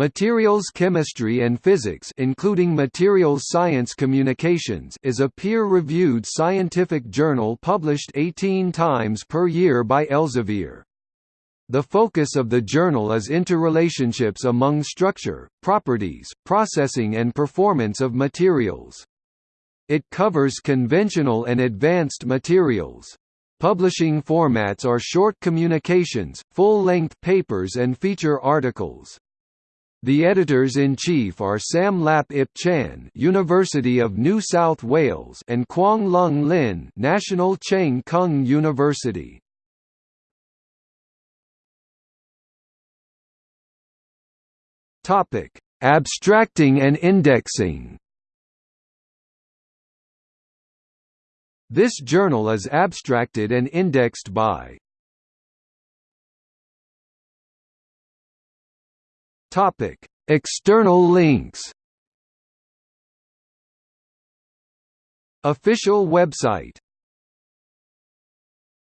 Materials Chemistry and Physics including Materials Science Communications is a peer-reviewed scientific journal published 18 times per year by Elsevier. The focus of the journal is interrelationships among structure, properties, processing and performance of materials. It covers conventional and advanced materials. Publishing formats are short communications, full-length papers and feature articles. The editors-in-chief are Sam Lap Ip Chan, University of New South Wales, and Kwong Lung Lin, National Cheng Kung University. Topic: Abstracting and indexing. This journal is abstracted and indexed by Topic: External links. Official website